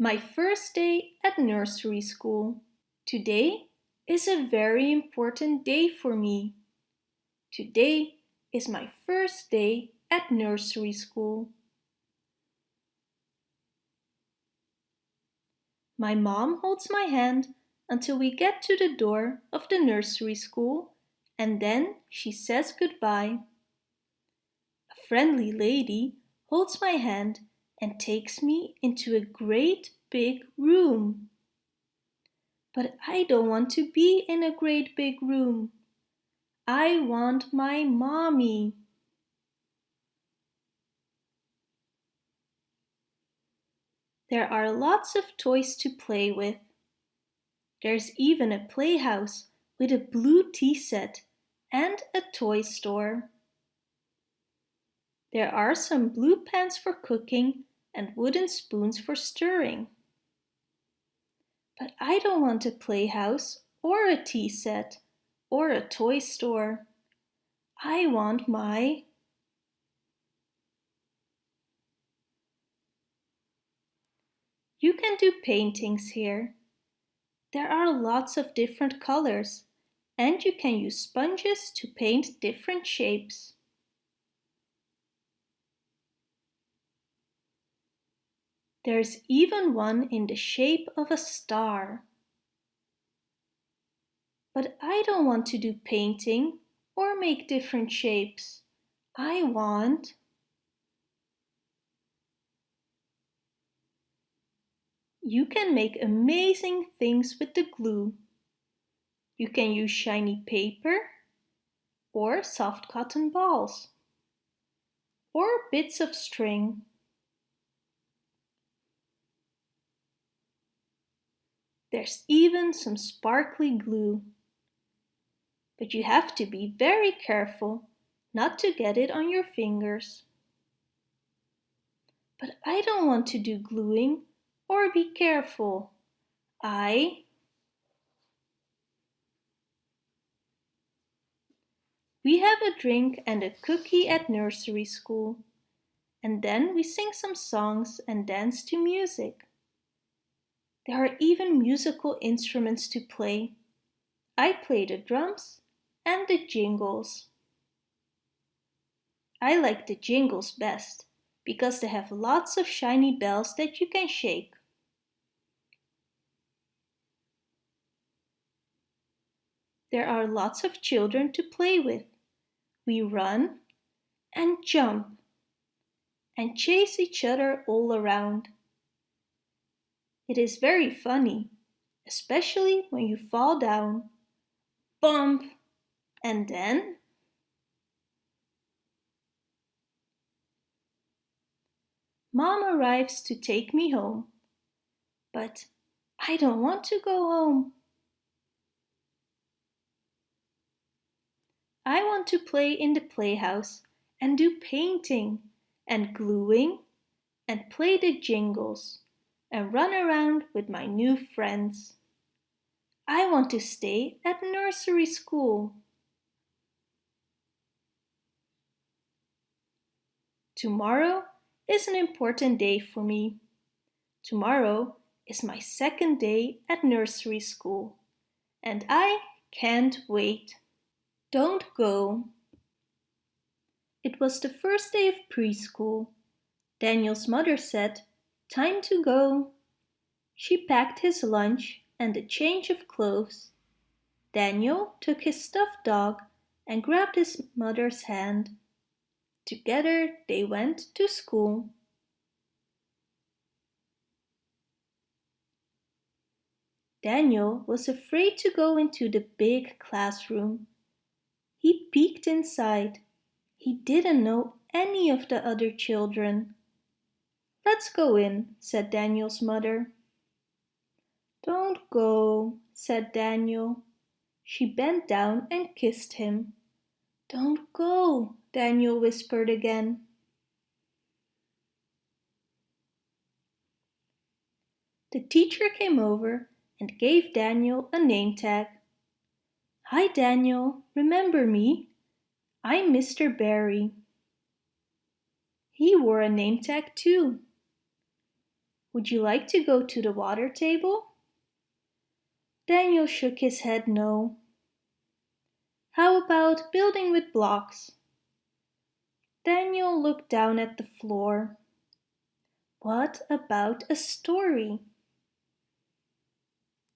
My first day at nursery school. Today is a very important day for me. Today is my first day at nursery school. My mom holds my hand until we get to the door of the nursery school and then she says goodbye. A friendly lady holds my hand and takes me into a great big room. But I don't want to be in a great big room. I want my mommy. There are lots of toys to play with. There's even a playhouse with a blue tea set and a toy store. There are some blue pans for cooking and wooden spoons for stirring. But I don't want a playhouse or a tea set or a toy store. I want my You can do paintings here. There are lots of different colors and you can use sponges to paint different shapes. There's even one in the shape of a star. But I don't want to do painting or make different shapes. I want You can make amazing things with the glue. You can use shiny paper or soft cotton balls or bits of string. There's even some sparkly glue. But you have to be very careful not to get it on your fingers. But I don't want to do gluing or be careful. I We have a drink and a cookie at nursery school. And then we sing some songs and dance to music. There are even musical instruments to play. I play the drums and the jingles. I like the jingles best because they have lots of shiny bells that you can shake. There are lots of children to play with. We run and jump and chase each other all around. It is very funny, especially when you fall down, bump, and then Mom arrives to take me home, but I don't want to go home. I want to play in the playhouse and do painting and gluing and play the jingles and run around with my new friends. I want to stay at nursery school. Tomorrow is an important day for me. Tomorrow is my second day at nursery school and I can't wait. Don't go. It was the first day of preschool. Daniel's mother said, time to go. She packed his lunch and a change of clothes. Daniel took his stuffed dog and grabbed his mother's hand. Together they went to school. Daniel was afraid to go into the big classroom. He peeked inside. He didn't know any of the other children. Let's go in, said Daniel's mother. Don't go, said Daniel. She bent down and kissed him. Don't go, Daniel whispered again. The teacher came over and gave Daniel a name tag. Hi Daniel, remember me? I'm Mr. Barry. He wore a name tag too. Would you like to go to the water table? Daniel shook his head no. How about building with blocks? Daniel looked down at the floor. What about a story?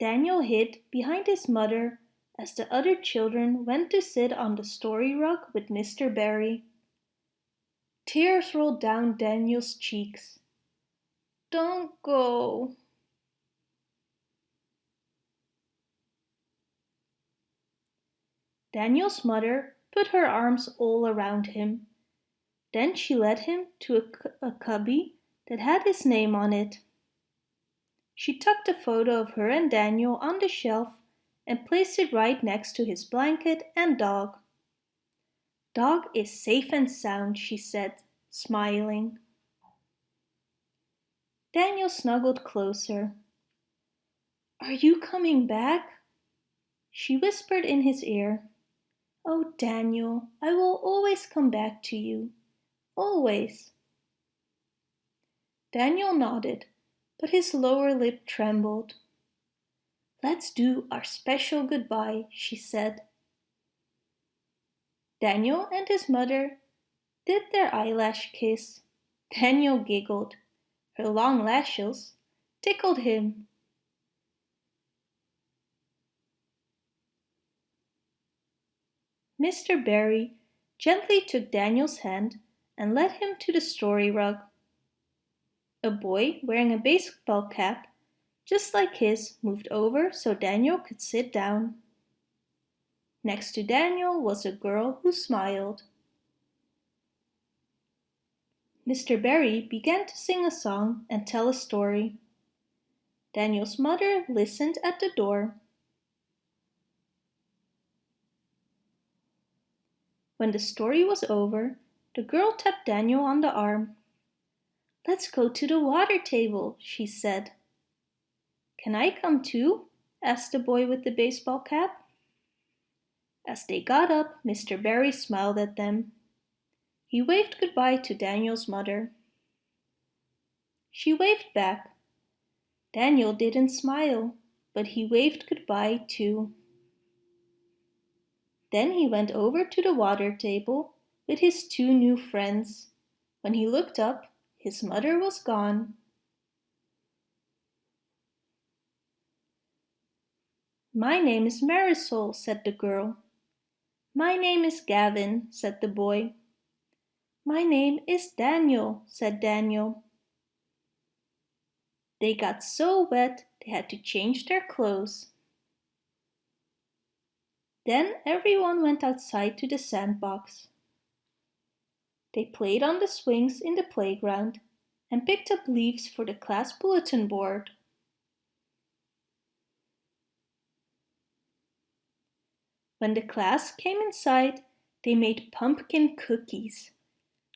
Daniel hid behind his mother as the other children went to sit on the story rug with Mr. Barry. Tears rolled down Daniel's cheeks. Don't go. Daniel's mother put her arms all around him. Then she led him to a, a cubby that had his name on it. She tucked a photo of her and Daniel on the shelf and placed it right next to his blanket and dog. Dog is safe and sound, she said, smiling. Daniel snuggled closer. Are you coming back? She whispered in his ear. Oh, Daniel, I will always come back to you. Always. Daniel nodded, but his lower lip trembled. Let's do our special goodbye, she said. Daniel and his mother did their eyelash kiss. Daniel giggled. Her long lashes tickled him. Mr. Barry gently took Daniel's hand and led him to the story rug. A boy wearing a baseball cap just like his moved over so Daniel could sit down. Next to Daniel was a girl who smiled. Mr. Barry began to sing a song and tell a story. Daniel's mother listened at the door. When the story was over, the girl tapped Daniel on the arm. Let's go to the water table, she said. Can I come too? asked the boy with the baseball cap. As they got up, Mr. Barry smiled at them. He waved goodbye to Daniel's mother. She waved back. Daniel didn't smile, but he waved goodbye too. Then he went over to the water table with his two new friends. When he looked up, his mother was gone. My name is Marisol, said the girl. My name is Gavin, said the boy. My name is Daniel, said Daniel. They got so wet they had to change their clothes. Then everyone went outside to the sandbox. They played on the swings in the playground and picked up leaves for the class bulletin board. When the class came inside, they made pumpkin cookies.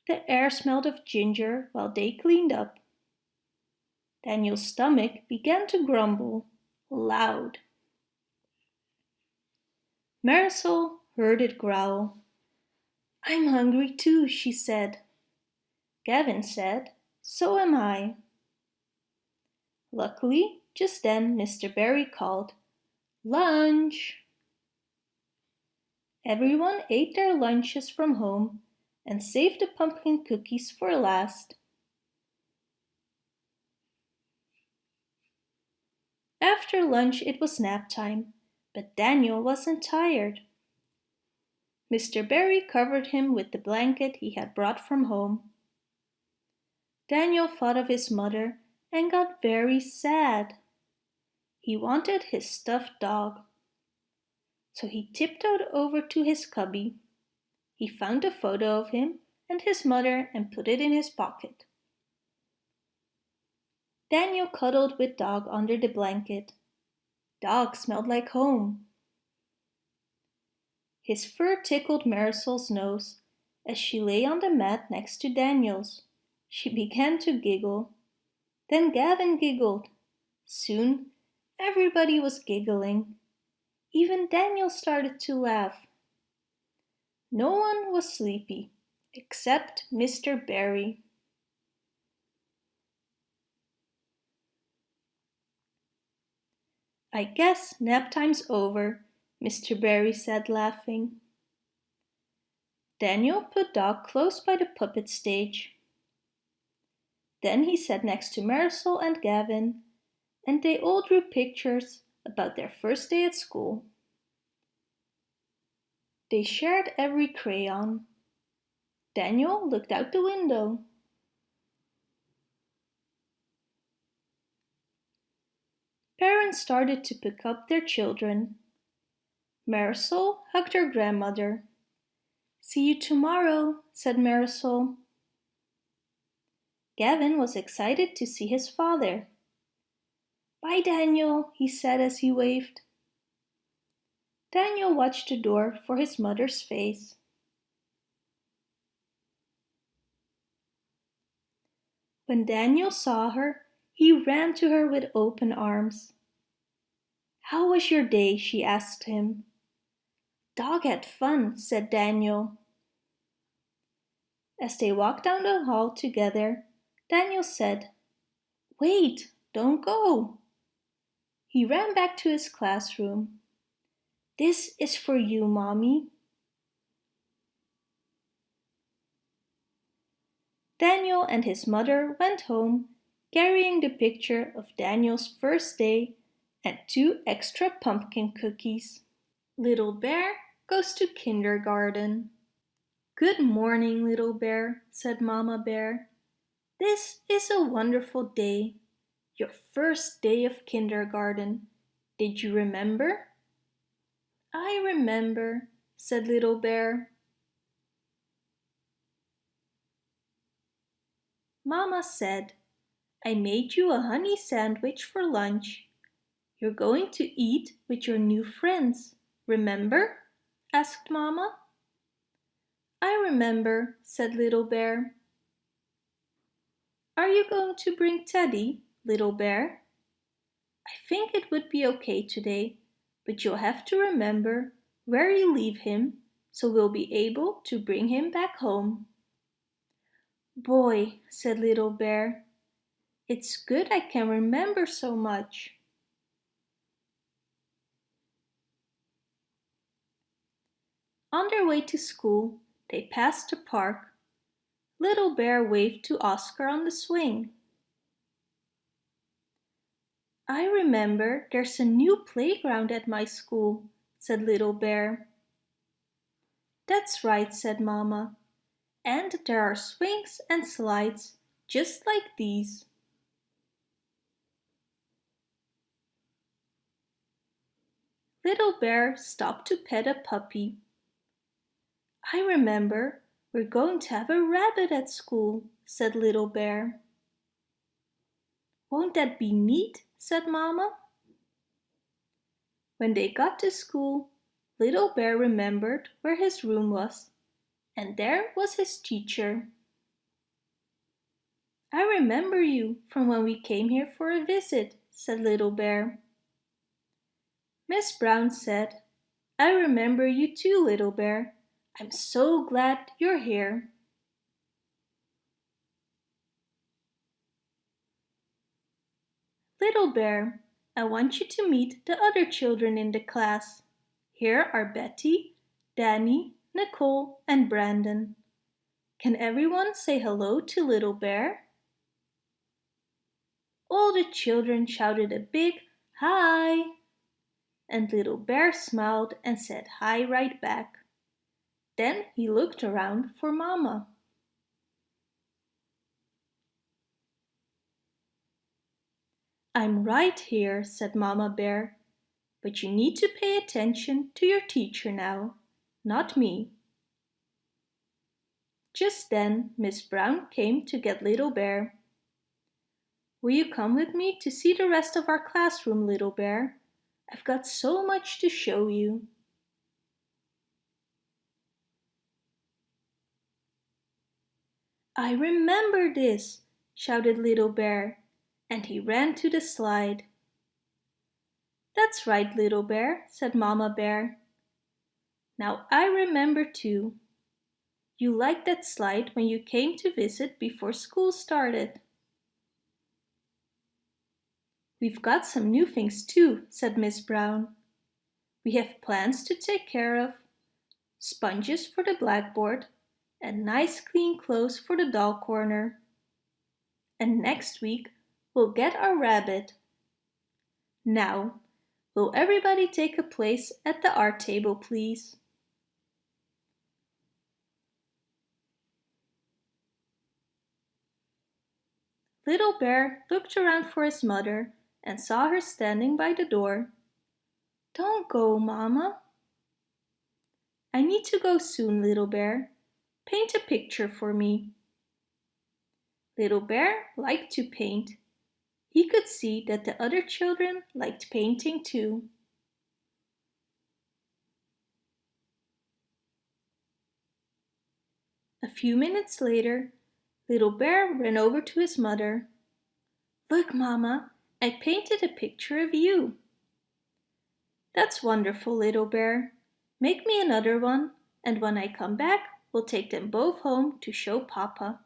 The air smelled of ginger while they cleaned up. Daniel's stomach began to grumble, loud. Marisol heard it growl. I'm hungry too, she said. Gavin said, so am I. Luckily, just then Mr. Barry called, Lunch! Everyone ate their lunches from home and save the pumpkin cookies for last. After lunch it was nap time but Daniel wasn't tired. Mr. Barry covered him with the blanket he had brought from home. Daniel thought of his mother and got very sad. He wanted his stuffed dog. So he tiptoed over to his cubby. He found a photo of him and his mother and put it in his pocket. Daniel cuddled with Dog under the blanket. Dog smelled like home. His fur tickled Marisol's nose as she lay on the mat next to Daniel's. She began to giggle. Then Gavin giggled. Soon everybody was giggling. Even Daniel started to laugh. No one was sleepy, except Mr. Barry. I guess nap time's over, Mr. Barry said, laughing. Daniel put Dog close by the puppet stage. Then he sat next to Marisol and Gavin, and they all drew pictures about their first day at school. They shared every crayon. Daniel looked out the window. Parents started to pick up their children. Marisol hugged her grandmother. See you tomorrow, said Marisol. Gavin was excited to see his father. Bye, Daniel, he said as he waved. Daniel watched the door for his mother's face. When Daniel saw her, he ran to her with open arms. How was your day? she asked him. Dog had fun, said Daniel. As they walked down the hall together, Daniel said, Wait, don't go. He ran back to his classroom. This is for you, Mommy. Daniel and his mother went home carrying the picture of Daniel's first day and two extra pumpkin cookies. Little Bear goes to kindergarten. Good morning, Little Bear, said Mama Bear. This is a wonderful day. Your first day of kindergarten. Did you remember? I remember, said Little Bear. Mama said, I made you a honey sandwich for lunch. You're going to eat with your new friends, remember? asked Mama. I remember, said Little Bear. Are you going to bring Teddy, Little Bear? I think it would be okay today, but you'll have to remember where you leave him so we'll be able to bring him back home. Boy, said Little Bear, it's good I can remember so much. On their way to school, they passed the park. Little Bear waved to Oscar on the swing. I remember there's a new playground at my school, said Little Bear. That's right, said Mama and there are swings and slides just like these. Little Bear stopped to pet a puppy. I remember we're going to have a rabbit at school, said Little Bear. Won't that be neat, said Mama. When they got to school, Little Bear remembered where his room was and there was his teacher. I remember you from when we came here for a visit, said Little Bear. Miss Brown said, I remember you too, Little Bear. I'm so glad you're here. Little Bear, I want you to meet the other children in the class. Here are Betty, Danny, Nicole, and Brandon. Can everyone say hello to Little Bear? All the children shouted a big hi, and Little Bear smiled and said hi right back. Then he looked around for Mama. I'm right here, said Mama Bear, but you need to pay attention to your teacher now not me. Just then Miss Brown came to get Little Bear. Will you come with me to see the rest of our classroom, Little Bear? I've got so much to show you. I remember this, shouted Little Bear, and he ran to the slide. That's right, Little Bear, said Mama Bear. Now I remember too. You liked that slide when you came to visit before school started. We've got some new things too, said Miss Brown. We have plants to take care of, sponges for the blackboard, and nice clean clothes for the doll corner. And next week we'll get our rabbit. Now, will everybody take a place at the art table, please? Little Bear looked around for his mother and saw her standing by the door. Don't go, Mama. I need to go soon, Little Bear. Paint a picture for me. Little Bear liked to paint. He could see that the other children liked painting too. A few minutes later, Little Bear ran over to his mother. Look, Mama, I painted a picture of you. That's wonderful, Little Bear. Make me another one, and when I come back, we'll take them both home to show Papa.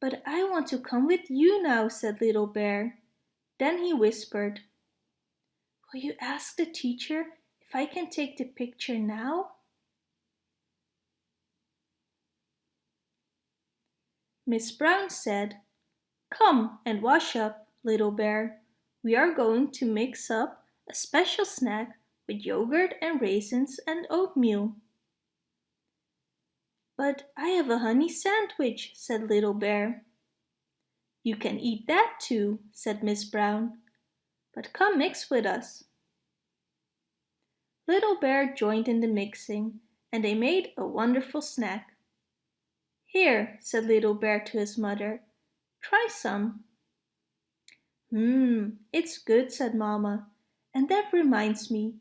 But I want to come with you now, said Little Bear. Then he whispered, Will you ask the teacher if I can take the picture now? Miss Brown said, Come and wash up, little bear. We are going to mix up a special snack with yogurt and raisins and oatmeal. But I have a honey sandwich, said Little Bear. You can eat that too, said Miss Brown. But come mix with us. Little Bear joined in the mixing and they made a wonderful snack. Here, said Little Bear to his mother, try some. Mmm, it's good, said Mama. And that reminds me,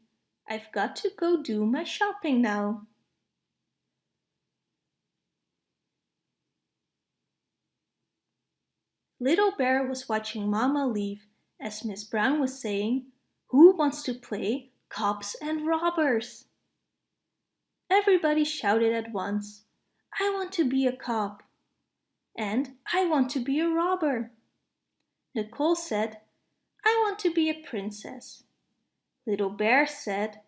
I've got to go do my shopping now. Little Bear was watching Mama leave as Miss Brown was saying, Who wants to play cops and robbers? Everybody shouted at once. I want to be a cop. And I want to be a robber. Nicole said, I want to be a princess. Little Bear said,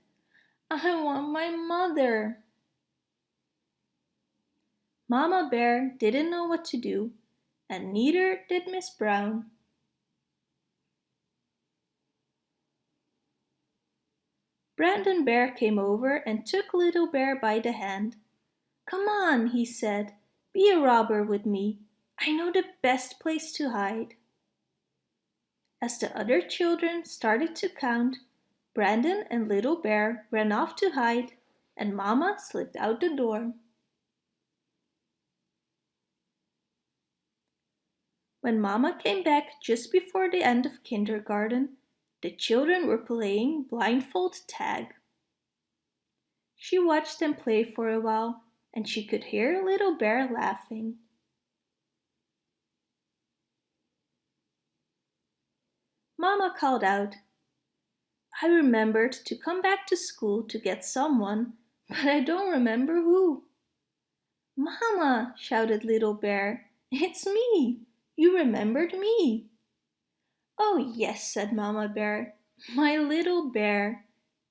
I want my mother. Mama Bear didn't know what to do, and neither did Miss Brown. Brandon Bear came over and took Little Bear by the hand. Come on, he said, be a robber with me. I know the best place to hide. As the other children started to count, Brandon and Little Bear ran off to hide and Mama slipped out the door. When Mama came back just before the end of kindergarten, the children were playing blindfold tag. She watched them play for a while and she could hear Little Bear laughing. Mama called out, I remembered to come back to school to get someone, but I don't remember who. Mama, shouted Little Bear, it's me. You remembered me. Oh yes, said Mama Bear, my little bear.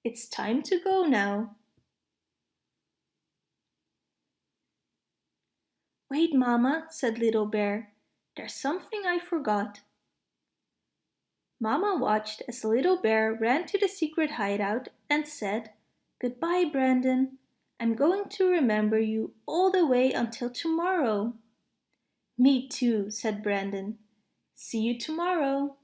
It's time to go now. Wait, Mama, said Little Bear. There's something I forgot. Mama watched as Little Bear ran to the secret hideout and said, Goodbye, Brandon. I'm going to remember you all the way until tomorrow. Me too, said Brandon. See you tomorrow.